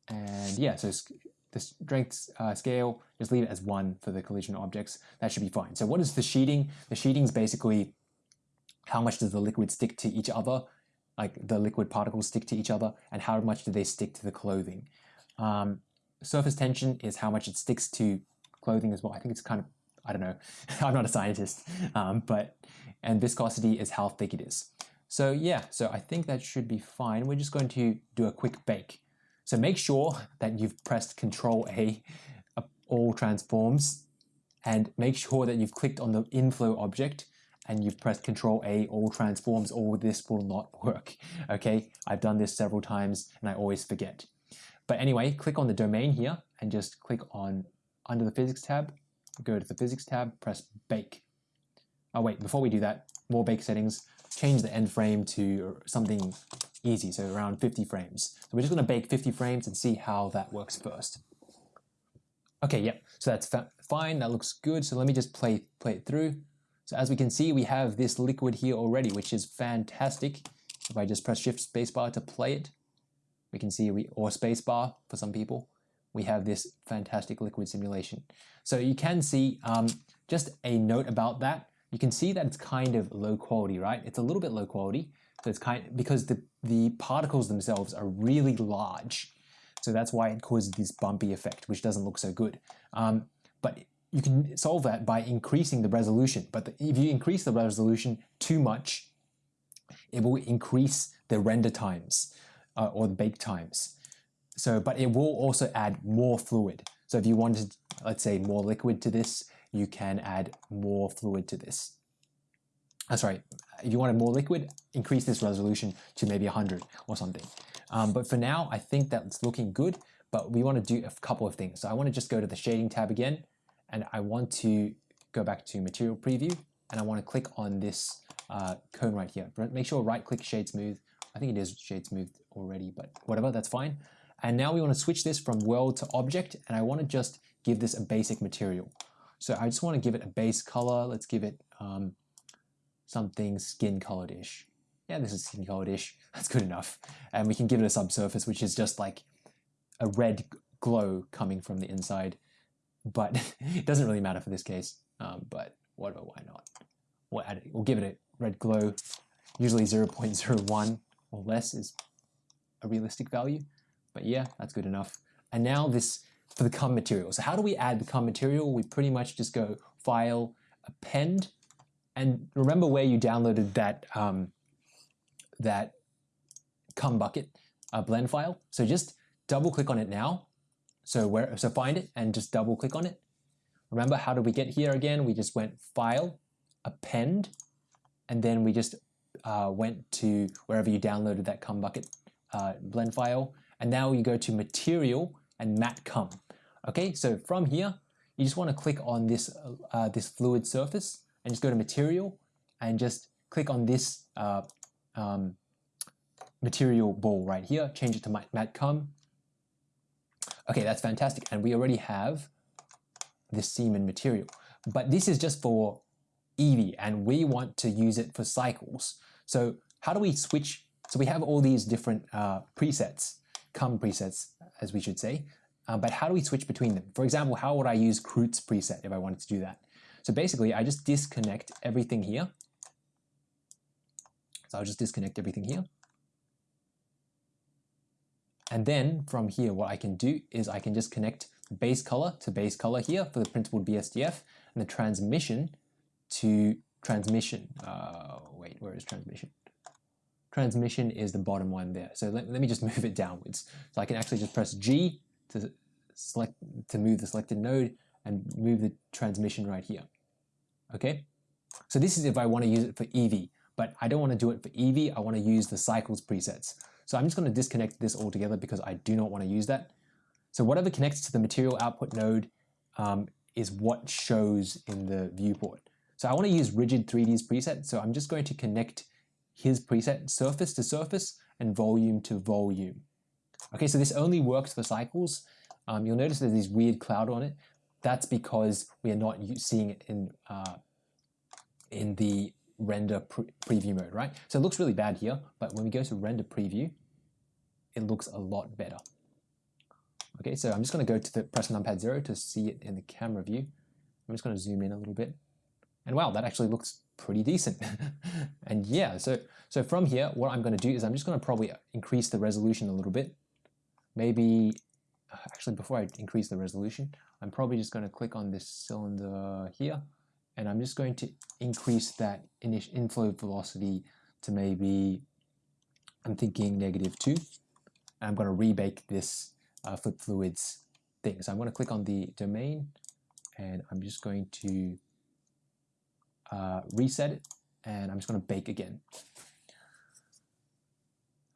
And yeah, so the strength uh, scale, just leave it as one for the collision objects. That should be fine. So what is the sheeting? The sheeting is basically how much does the liquid stick to each other, like the liquid particles stick to each other, and how much do they stick to the clothing. Um, surface tension is how much it sticks to clothing as well. I think it's kind of, I don't know, [laughs] I'm not a scientist, um, but, and viscosity is how thick it is. So yeah, so I think that should be fine. We're just going to do a quick bake. So make sure that you've pressed Control A, uh, all transforms, and make sure that you've clicked on the inflow object and you've pressed Control A, all transforms, or this will not [laughs] work. Okay, I've done this several times and I always forget. But anyway, click on the domain here and just click on under the physics tab, go to the physics tab, press bake. Oh wait, before we do that, more bake settings, change the end frame to something easy, so around 50 frames. So we're just to bake 50 frames and see how that works first. Okay, yep, so that's fine, that looks good. So let me just play, play it through. So as we can see, we have this liquid here already, which is fantastic. If I just press shift spacebar to play it, we can see, we or spacebar for some people, we have this fantastic liquid simulation. So you can see um, just a note about that you can see that it's kind of low quality, right? It's a little bit low quality. So it's kind because the, the particles themselves are really large. So that's why it causes this bumpy effect, which doesn't look so good. Um, but you can solve that by increasing the resolution. But the, if you increase the resolution too much, it will increase the render times uh, or the bake times. So, but it will also add more fluid. So if you wanted, let's say, more liquid to this, you can add more fluid to this. That's right. If you wanted more liquid, increase this resolution to maybe 100 or something. Um, but for now, I think that's looking good, but we want to do a couple of things. So I want to just go to the shading tab again, and I want to go back to material preview, and I want to click on this uh, cone right here. Make sure right click shade smooth. I think it is shade smooth already, but whatever, that's fine. And now we want to switch this from world to object, and I want to just give this a basic material. So I just want to give it a base color. Let's give it um, something skin colored-ish. Yeah, this is skin colored-ish. [laughs] That's good enough. And we can give it a subsurface, which is just like a red glow coming from the inside. But [laughs] it doesn't really matter for this case. Um, but whatever, why not? We'll, add it, we'll give it a red glow. Usually 0.01 or less is a realistic value. But yeah, that's good enough. And now this for the cum material. So how do we add the cum material? We pretty much just go file, append, and remember where you downloaded that um, that cum bucket uh, blend file. So just double click on it now. So where so find it and just double click on it. Remember how did we get here again? We just went file, append, and then we just uh, went to wherever you downloaded that cum bucket uh, blend file. And now you go to material and matte come. Okay, so from here, you just want to click on this, uh, this fluid surface and just go to material and just click on this uh, um, material ball right here, change it to matte come. Okay, that's fantastic. And we already have this semen material. But this is just for Eevee and we want to use it for cycles. So how do we switch? So we have all these different uh, presets, cum presets, as we should say. Uh, but how do we switch between them? For example, how would I use Kroot's preset if I wanted to do that? So basically, I just disconnect everything here. So I'll just disconnect everything here. And then from here, what I can do is I can just connect base color to base color here for the Principled BSDF and the transmission to transmission. Uh, wait, where is transmission? Transmission is the bottom one there. So let, let me just [laughs] move it downwards. So I can actually just press G to select to move the selected node and move the transmission right here. Okay, so this is if I want to use it for Eevee, but I don't want to do it for Eevee. I want to use the cycles presets. So I'm just going to disconnect this altogether because I do not want to use that. So whatever connects to the material output node um, is what shows in the viewport. So I want to use rigid 3Ds preset. So I'm just going to connect his preset surface to surface and volume to volume. Okay, so this only works for cycles. Um, you'll notice there's this weird cloud on it. That's because we are not seeing it in, uh, in the render pre preview mode, right? So it looks really bad here, but when we go to render preview, it looks a lot better. Okay, so I'm just going to go to the press numpad 0 to see it in the camera view. I'm just going to zoom in a little bit. And wow, that actually looks pretty decent. [laughs] and yeah, so, so from here, what I'm going to do is I'm just going to probably increase the resolution a little bit maybe, actually before I increase the resolution, I'm probably just going to click on this cylinder here, and I'm just going to increase that initial inflow velocity to maybe, I'm thinking negative 2. I'm going to rebake this uh, flip fluids thing. So I'm going to click on the domain, and I'm just going to uh, reset it, and I'm just going to bake again.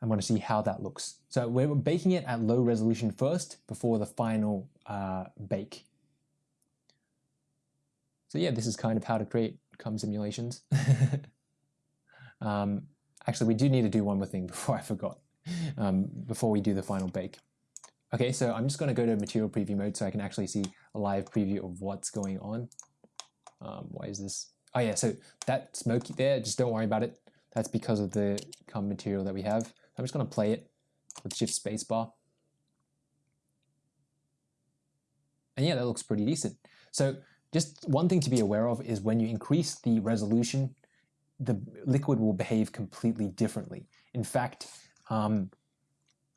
I'm going to see how that looks. So we're baking it at low resolution first before the final uh, bake. So yeah, this is kind of how to create cum simulations. [laughs] um, actually, we do need to do one more thing [laughs] before I forgot, um, before we do the final bake. Okay, so I'm just going to go to material preview mode so I can actually see a live preview of what's going on. Um, why is this? Oh yeah, so that smoky there, just don't worry about it. That's because of the cum material that we have. I'm just going to play it with shift spacebar. And yeah, that looks pretty decent. So just one thing to be aware of is when you increase the resolution, the liquid will behave completely differently. In fact, um,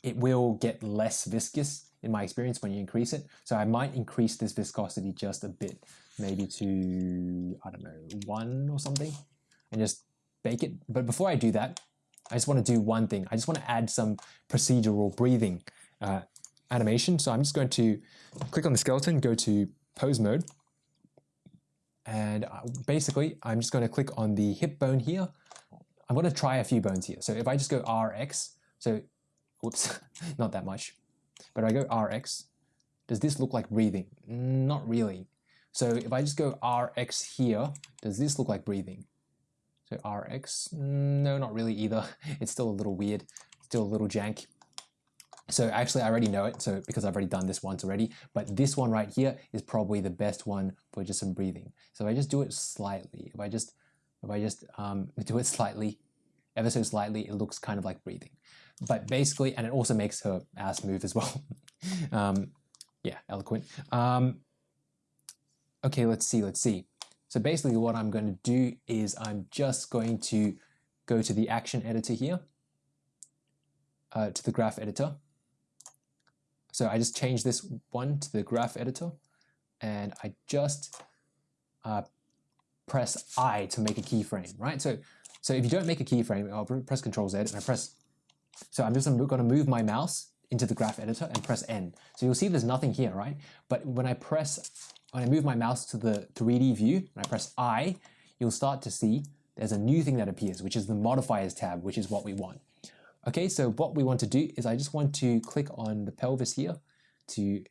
it will get less viscous in my experience when you increase it. So I might increase this viscosity just a bit, maybe to, I don't know, one or something, and just bake it. But before I do that, I just want to do one thing. I just want to add some procedural breathing uh, animation. So I'm just going to click on the skeleton, go to pose mode. And uh, basically, I'm just going to click on the hip bone here. I'm going to try a few bones here. So if I just go RX, so, whoops, [laughs] not that much. But I go RX, does this look like breathing? Not really. So if I just go RX here, does this look like breathing? So Rx, no, not really either. [laughs] It's still a little weird, still a little jank. So actually I already know it, so because I've already done this once already, but this one right here is probably the best one for just some breathing. So if I just do it slightly, if I just, if I just um, [laughs] do it slightly, ever so slightly, it looks kind of like breathing. But basically, and it also makes her ass move as well. [laughs] um, yeah, eloquent. Um, okay, let's see, let's see. So basically what I'm going to do is I'm just going to go to the action editor here, uh, to the graph editor, so I just changed this one to the graph editor and I just uh, press I to make a keyframe, right? So, so if you don't make a keyframe, I'll press Control Z and I press, so I'm just going to move my mouse into the graph editor and press N. So you'll see there's nothing here, right? But when I press, when I move my mouse to the 3D view and I press I, you'll start to see there's a new thing that appears, which is the modifiers tab, which is what we want. Okay, so what we want to do is I just want to click on the pelvis here to,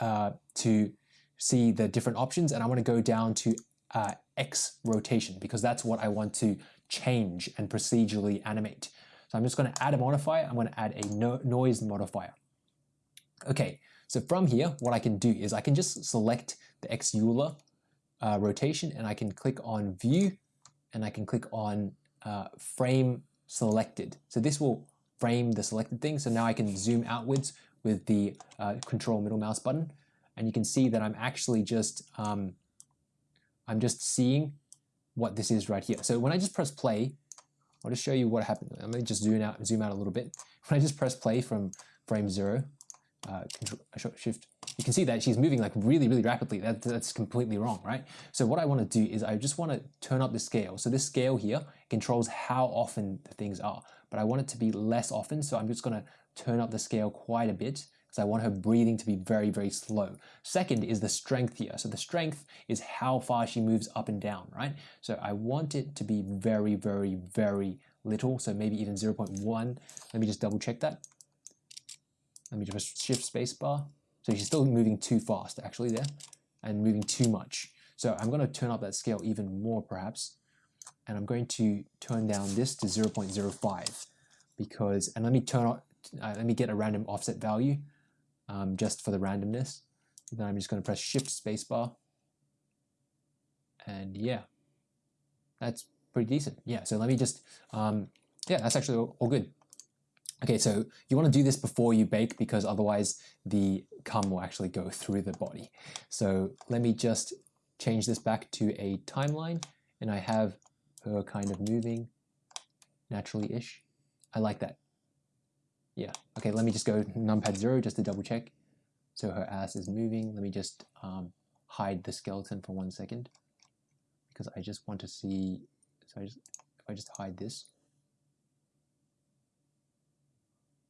uh, to see the different options and I want to go down to uh, X rotation because that's what I want to change and procedurally animate. So I'm just going to add a modifier. I'm going to add a no noise modifier. Okay, so from here, what I can do is I can just select the X Euler uh, rotation and I can click on view and I can click on uh, frame selected. So this will frame the selected thing. So now I can zoom outwards with the uh, control middle mouse button. And you can see that I'm actually just, um, I'm just seeing what this is right here. So when I just press play, I'll just show you what happened. Let me just zoom out, zoom out a little bit. [laughs] When I just press play from frame zero, uh, uh, shift, you can see that she's moving like really, really rapidly. That, that's completely wrong, right? So what I want to do is I just want to turn up the scale. So this scale here controls how often the things are, but I want it to be less often. So I'm just going to turn up the scale quite a bit because I want her breathing to be very, very slow. Second is the strength here. So the strength is how far she moves up and down, right? So I want it to be very, very, very little. So maybe even 0.1. Let me just double check that. Let me just shift spacebar. So she's still moving too fast actually there and moving too much. So I'm going to turn up that scale even more perhaps. And I'm going to turn down this to 0.05 because, and let me turn on, uh, let me get a random offset value um, just for the randomness. Then I'm just going to press shift spacebar. And yeah, that's pretty decent. Yeah, so let me just, um, yeah, that's actually all, all good. Okay, so you want to do this before you bake because otherwise the cum will actually go through the body. So let me just change this back to a timeline and I have her kind of moving naturally-ish. I like that. Yeah, okay, let me just go numpad zero just to double check. So her ass is moving. Let me just um, hide the skeleton for one second because I just want to see, so I just, if I just hide this,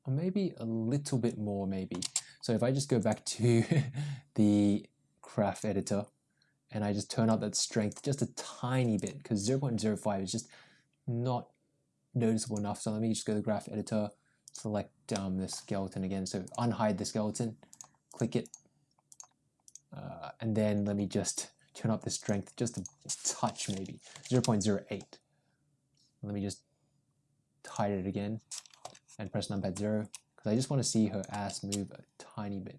or maybe a little bit more maybe. So if I just go back to [laughs] the graph editor and I just turn up that strength just a tiny bit because 0.05 is just not noticeable enough. So let me just go to the graph editor, select um, the skeleton again. So unhide the skeleton, click it, uh, and then let me just turn up the strength just a touch maybe, 0.08. Let me just hide it again and press numpad 0 because I just want to see her ass move a tiny bit.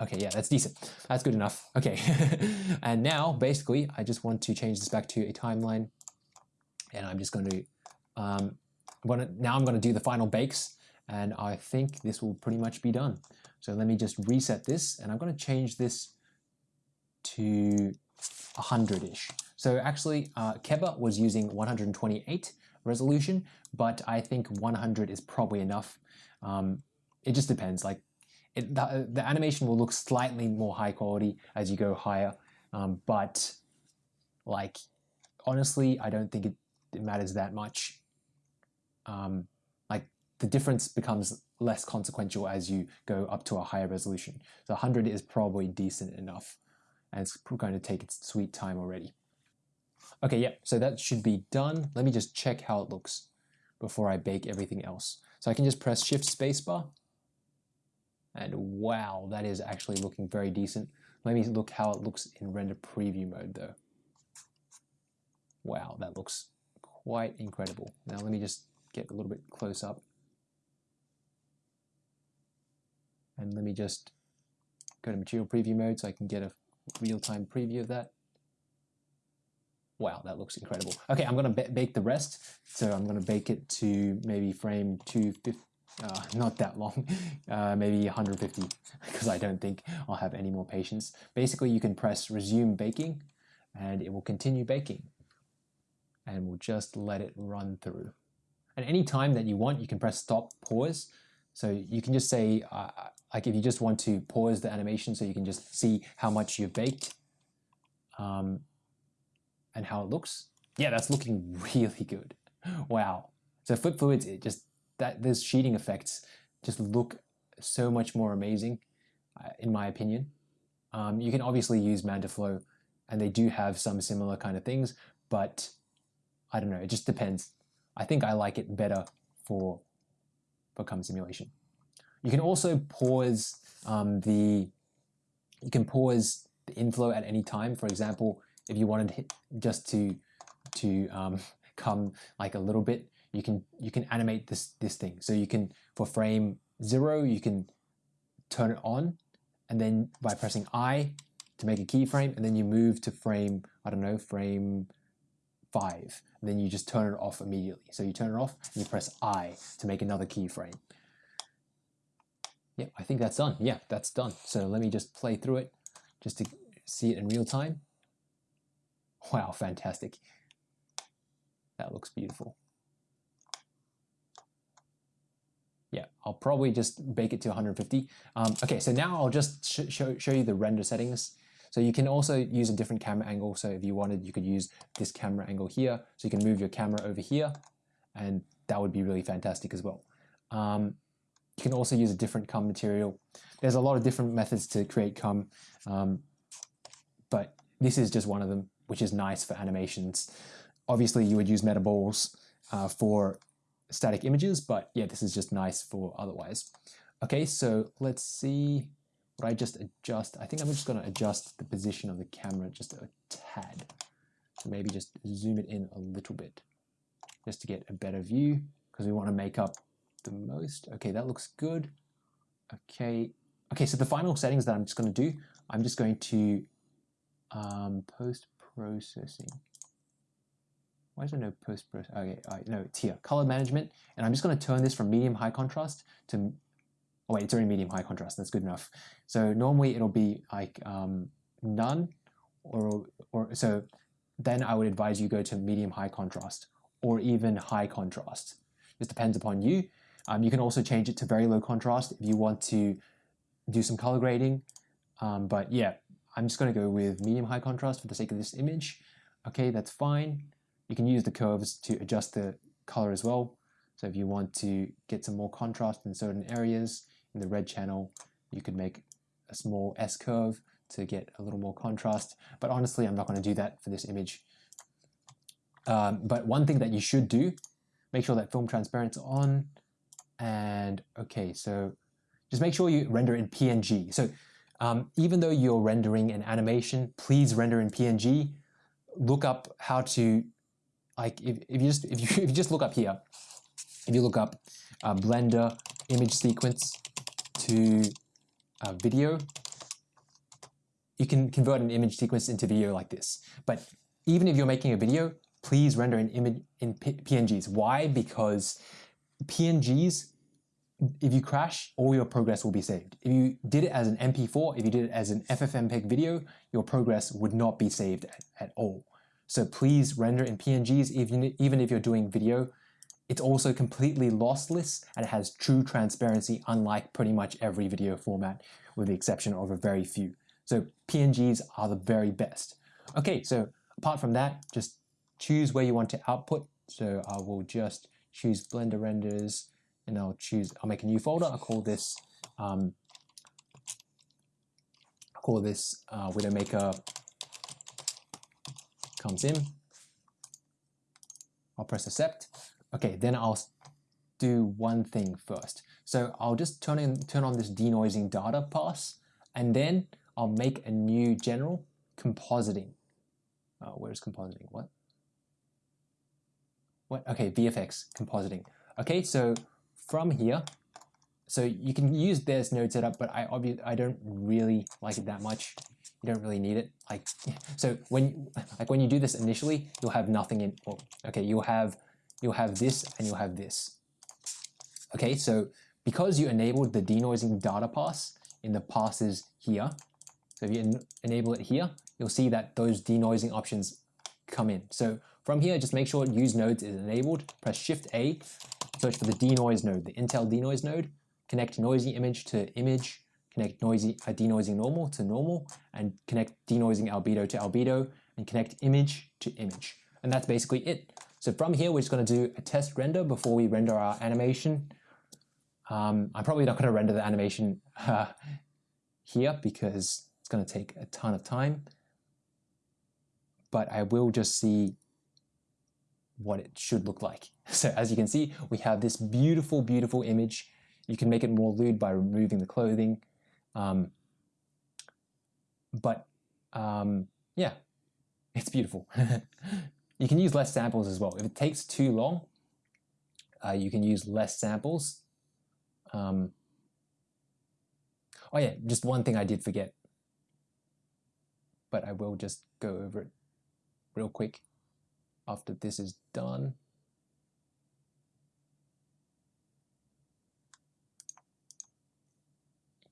Okay, yeah, that's decent. That's good enough. Okay, [laughs] and now basically I just want to change this back to a timeline and I'm just going to, um, I'm gonna, now I'm going to do the final bakes and I think this will pretty much be done. So let me just reset this and I'm going to change this to 100-ish. So actually uh, Keba was using 128 resolution, but I think 100 is probably enough. Um, it just depends. Like it, the, the, animation will look slightly more high quality as you go higher, um, but like honestly, I don't think it, it matters that much. Um, like the difference becomes less consequential as you go up to a higher resolution. So 100 is probably decent enough, and it's going to take its sweet time already. Okay, yeah, so that should be done. Let me just check how it looks before I bake everything else. So I can just press Shift Spacebar. And wow, that is actually looking very decent. Let me look how it looks in render preview mode though. Wow, that looks quite incredible. Now let me just get a little bit close up. And let me just go to material preview mode so I can get a real-time preview of that. Wow, that looks incredible. Okay, I'm to bake the rest. So I'm to bake it to maybe frame 250, uh, not that long, [laughs] uh, maybe 150, because [laughs] I don't think I'll have any more patience. Basically, you can press resume baking, and it will continue baking. And we'll just let it run through. At any time that you want, you can press stop, pause. So you can just say, uh, like if you just want to pause the animation so you can just see how much you've baked, um, and how it looks. Yeah, that's looking [laughs] really good. Wow. So flip fluids, it just that those sheeting effects just look so much more amazing, uh, in my opinion. Um, you can obviously use Mantaflow, and they do have some similar kind of things, but I don't know. It just depends. I think I like it better for for Cum simulation. You can also pause um, the you can pause the inflow at any time. For example, if you wanted just to to um, [laughs] come like a little bit, you can you can animate this this thing. So you can for frame zero, you can turn it on, and then by pressing I to make a keyframe, and then you move to frame I don't know frame five, and then you just turn it off immediately. So you turn it off and you press I to make another keyframe. Yeah, I think that's done. Yeah, that's done. So let me just play through it just to see it in real time. Wow, fantastic. That looks beautiful. Yeah, I'll probably just bake it to 150. Um, okay, so now I'll just sh show, show you the render settings. So you can also use a different camera angle. So if you wanted, you could use this camera angle here. So you can move your camera over here and that would be really fantastic as well. Um, you can also use a different cum material. There's a lot of different methods to create come, um, but this is just one of them which is nice for animations. Obviously, you would use metaballs uh, for static images, but yeah, this is just nice for otherwise. Okay, so let's see what I just adjust. I think I'm just going to adjust the position of the camera just a tad. So maybe just zoom it in a little bit just to get a better view because we want to make up the most. Okay, that looks good. Okay, okay. So the final settings that I'm just going to do, I'm just going to um, post processing. Why is there no post? Okay, right, no, it's here. Color management. And I'm just going to turn this from medium high contrast to, oh wait, it's already medium high contrast. That's good enough. So normally it'll be like um, none or, or so then I would advise you go to medium high contrast or even high contrast. This depends upon you. Um, you can also change it to very low contrast if you want to do some color grading. Um, but yeah, I'm just going to go with medium high contrast for the sake of this image. Okay, that's fine. You can use the curves to adjust the color as well. So if you want to get some more contrast in certain areas in the red channel, you could make a small S curve to get a little more contrast. But honestly, I'm not going to do that for this image. Um, but one thing that you should do, make sure that film transparent's on. And okay, so just make sure you render in PNG. So um, even though you're rendering an animation, please render in PNG. Look up how to, like, if, if you just if you [laughs] if you just look up here, if you look up uh, Blender image sequence to uh, video, you can convert an image sequence into video like this. But even if you're making a video, please render an image in PNGs. Why? Because PNGs if you crash, all your progress will be saved. If you did it as an MP4, if you did it as an FFmpeg video, your progress would not be saved at, at all. So please render in PNGs even, even if you're doing video. It's also completely lossless and it has true transparency unlike pretty much every video format with the exception of a very few. So PNGs are the very best. Okay, so apart from that, just choose where you want to output. So I will just choose Blender Renders and I'll choose, I'll make a new folder. I'll call this, um, I'll call this uh, Widowmaker comes in. I'll press accept. Okay, then I'll do one thing first. So I'll just turn in turn on this denoising data pass, and then I'll make a new general compositing. Uh, where's compositing? What? What? Okay, VFX compositing. Okay, so from here, so you can use this node setup, but I obviously I don't really like it that much. You don't really need it. Like [laughs] so when like when you do this initially, you'll have nothing in. Well, okay, you'll have you'll have this and you'll have this. Okay, so because you enabled the denoising data pass in the passes here, so if you en enable it here, you'll see that those denoising options come in. So from here, just make sure use nodes is enabled. Press Shift A, search for the denoise node, the Intel denoise node. Connect noisy image to image. Connect noisy uh, denoising normal to normal, and connect denoising albedo to albedo, and connect image to image. And that's basically it. So from here, we're just going to do a test render before we render our animation. Um, I'm probably not going to render the animation uh, here because it's going to take a ton of time. But I will just see what it should look like. [laughs] So as you can see, we have this beautiful, beautiful image. You can make it more lewd by removing the clothing. Um, but um, yeah, it's beautiful. [laughs] you can use less samples as well. If it takes too long, uh, you can use less samples. Um, oh yeah, just one thing I did forget, but I will just go over it real quick after this is done.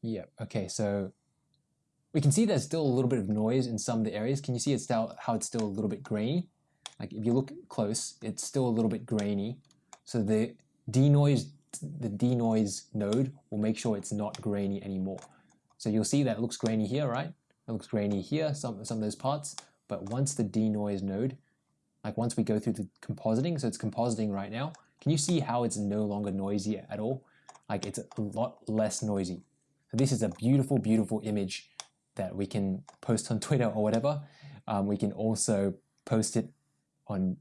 Yeah, okay, so we can see there's still a little bit of noise in some of the areas. Can you see it's still, how it's still a little bit grainy? Like if you look close, it's still a little bit grainy. So the denoise, the denoise node will make sure it's not grainy anymore. So you'll see that it looks grainy here, right? It looks grainy here, some, some of those parts. But once the denoise node like once we go through the compositing, so it's compositing right now, can you see how it's no longer noisy at all? Like it's a lot less noisy. So this is a beautiful, beautiful image that we can post on [laughs] Twitter or whatever. Um, we can also post it on,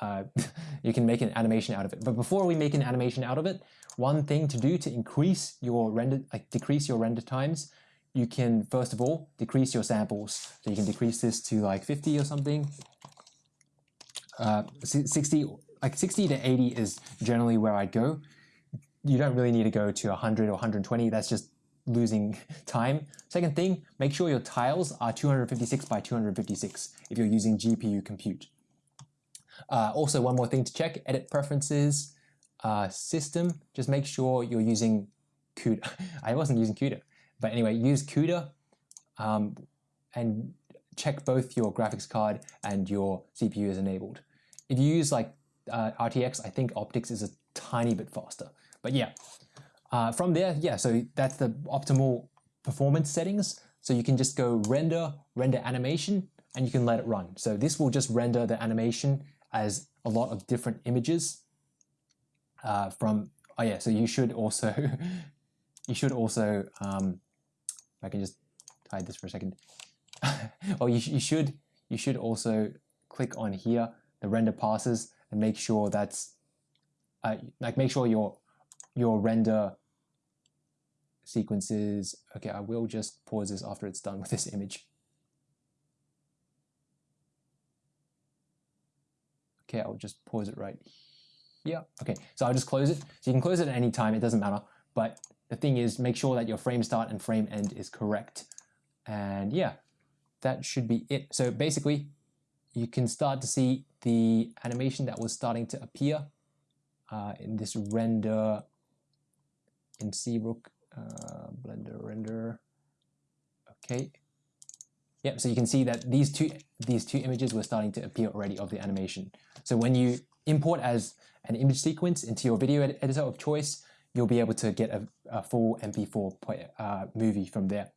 uh, [laughs] you can make an animation out of it. But before we make an animation out of it, one thing to do to increase your render, like decrease your render times, you can first of all decrease your samples. So you can decrease this to like 50 or something, uh, 60, like 60 to 80 is generally where I'd go. You don't really need to go to 100 or 120. That's just losing [laughs] time. Second thing, make sure your tiles are 256 by 256 if you're using GPU compute. Uh, also, one more thing to check, edit preferences, uh, system, just make sure you're using CUDA. [laughs] I wasn't using CUDA, but anyway, use CUDA um, and check both your graphics card and your CPU is enabled. If you use like uh, RTX, I think OptiX is a tiny bit faster. But yeah, uh, from there, yeah, so that's the optimal performance settings. So you can just go render, render animation, and you can let it run. So this will just render the animation as a lot of different images uh, from, oh yeah, so you should also, [laughs] you should also, um, I can just hide this for a second. [laughs] oh, you, you should you should also click on here, the render passes, and make sure that's uh, like make sure your your render sequences. Okay, I will just pause this after it's done with this image. Okay, I'll just pause it right here. Okay, so I'll just close it. So you can close it at any time, it doesn't matter. But the thing is, make sure that your frame start and frame end is correct. And yeah, that should be it. So basically, you can start to see the animation that was starting to appear uh, in this render in ZBrush, uh, Blender render. Okay. Yep, so you can see that these two these two images were starting to appear already of the animation. So when you import as an image sequence into your video ed editor of choice, you'll be able to get a, a full MP4 uh, movie from there.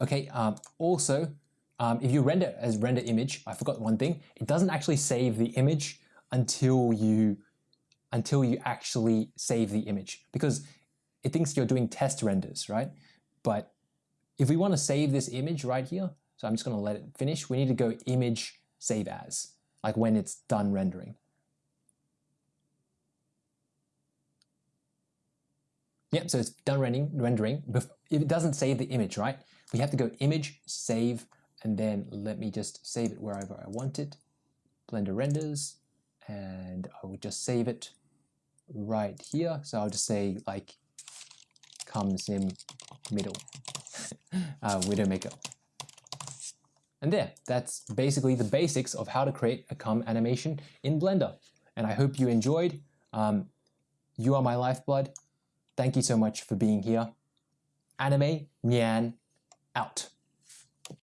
Okay, um, also, um, if you render as render image, I forgot one thing, it doesn't actually save the image until you until you actually save the image because it thinks you're doing test renders, right? But if we want to save this image right here, so I'm just going to let it finish, we need to go image save as, like when it's done rendering. Yep, so it's done rendering, rendering. It doesn't save the image, right? We have to go image, save, and then let me just save it wherever I want it. Blender renders, and I will just save it right here. So I'll just say like cum sim middle [laughs] uh, Widowmaker. And there, that's basically the basics of how to create a cum animation in Blender. And I hope you enjoyed. Um, you are my lifeblood. Thank you so much for being here. Anime Nyan out.